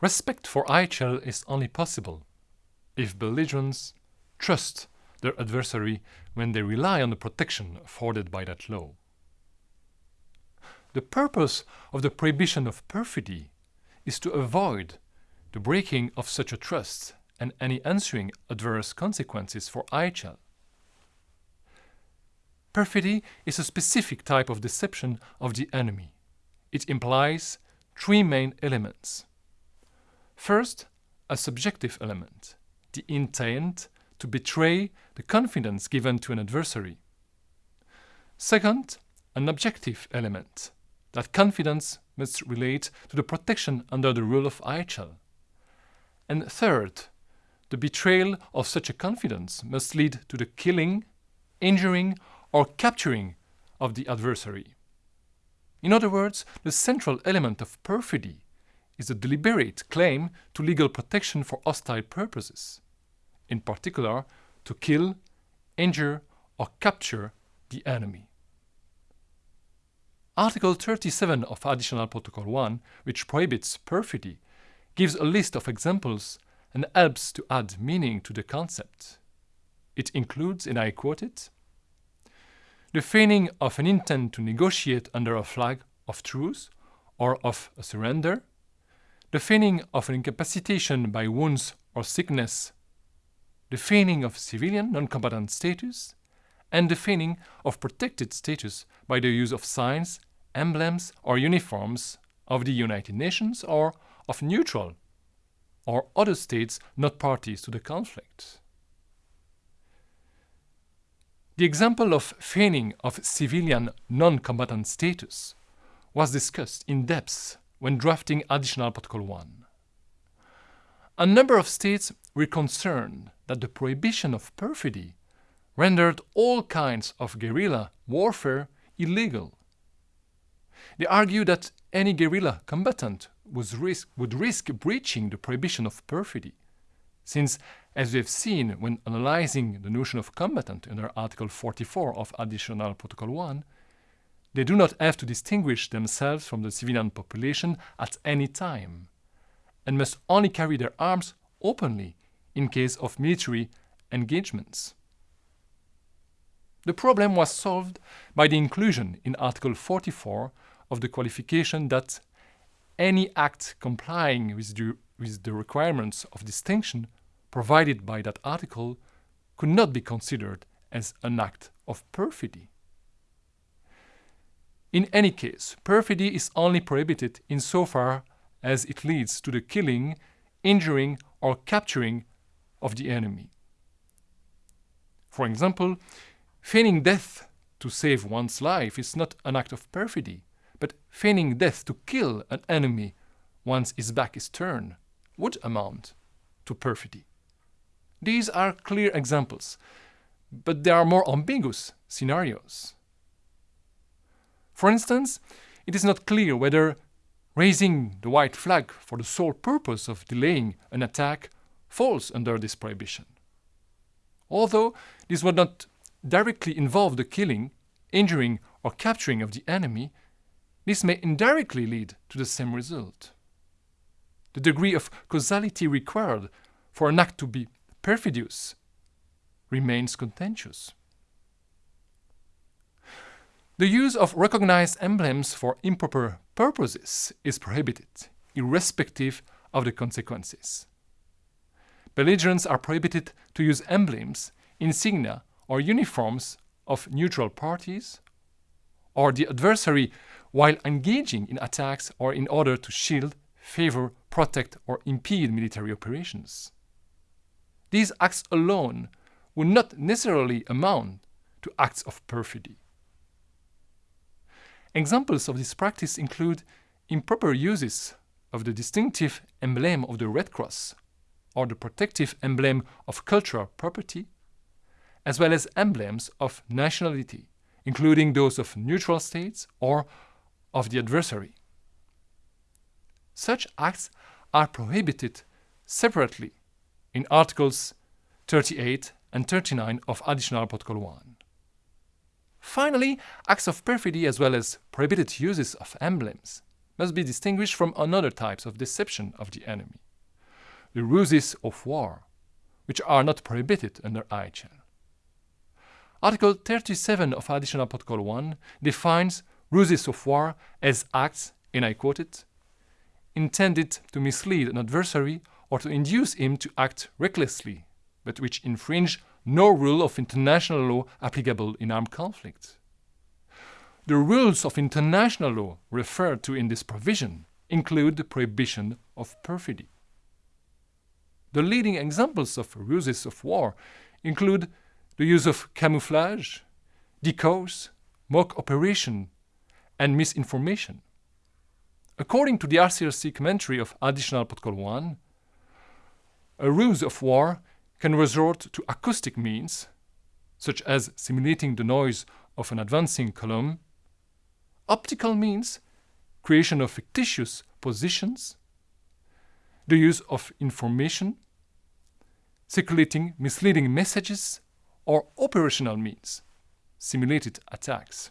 Respect for IHL is only possible if belligerents trust their adversary when they rely on the protection afforded by that law. The purpose of the prohibition of perfidy is to avoid the breaking of such a trust and any ensuing adverse consequences for IHL. Perfidy is a specific type of deception of the enemy. It implies three main elements. First, a subjective element, the intent to betray the confidence given to an adversary. Second, an objective element, that confidence must relate to the protection under the rule of IHL. And third, the betrayal of such a confidence must lead to the killing, injuring, or capturing of the adversary. In other words, the central element of perfidy is a deliberate claim to legal protection for hostile purposes, in particular to kill, injure, or capture the enemy. Article 37 of Additional Protocol 1, which prohibits perfidy, gives a list of examples and helps to add meaning to the concept. It includes, and I quote it, the feigning of an intent to negotiate under a flag of truce or of a surrender, the feigning of an incapacitation by wounds or sickness, the feigning of civilian non-combatant status, and the feigning of protected status by the use of signs, emblems, or uniforms of the United Nations or of neutral or other states not parties to the conflict. The example of feigning of civilian non-combatant status was discussed in depth when drafting Additional Protocol 1. A number of states were concerned that the prohibition of perfidy rendered all kinds of guerrilla warfare illegal. They argued that any guerrilla combatant risk, would risk breaching the prohibition of perfidy, since, as we have seen when analyzing the notion of combatant under Article 44 of Additional Protocol 1, they do not have to distinguish themselves from the civilian population at any time, and must only carry their arms openly in case of military engagements. The problem was solved by the inclusion in Article 44 of the qualification that any act complying with the, with the requirements of distinction provided by that article could not be considered as an act of perfidy. In any case, perfidy is only prohibited insofar as it leads to the killing, injuring, or capturing of the enemy. For example, feigning death to save one's life is not an act of perfidy, but feigning death to kill an enemy once his back is turned would amount to perfidy. These are clear examples, but there are more ambiguous scenarios. For instance, it is not clear whether raising the white flag for the sole purpose of delaying an attack falls under this prohibition. Although this would not directly involve the killing, injuring, or capturing of the enemy, this may indirectly lead to the same result. The degree of causality required for an act to be perfidious remains contentious. The use of recognized emblems for improper purposes is prohibited, irrespective of the consequences. Belligerents are prohibited to use emblems, insignia, or uniforms of neutral parties, or the adversary while engaging in attacks or in order to shield, favor, protect, or impede military operations. These acts alone would not necessarily amount to acts of perfidy. Examples of this practice include improper uses of the distinctive emblem of the Red Cross or the protective emblem of cultural property, as well as emblems of nationality, including those of neutral states or of the adversary. Such acts are prohibited separately in Articles 38 and 39 of Additional Protocol 1. Finally, acts of perfidy as well as prohibited uses of emblems must be distinguished from another types of deception of the enemy, the ruses of war, which are not prohibited under IHL. Article 37 of Additional Protocol 1 defines ruses of war as acts, and I quote it, intended to mislead an adversary or to induce him to act recklessly, but which infringe no rule of international law applicable in armed conflict. The rules of international law referred to in this provision include the prohibition of perfidy. The leading examples of ruses of war include the use of camouflage, decoys, mock operation, and misinformation. According to the ICRC commentary of Additional Protocol 1, a ruse of war can resort to acoustic means, such as simulating the noise of an advancing column, optical means, creation of fictitious positions, the use of information, circulating misleading messages, or operational means, simulated attacks.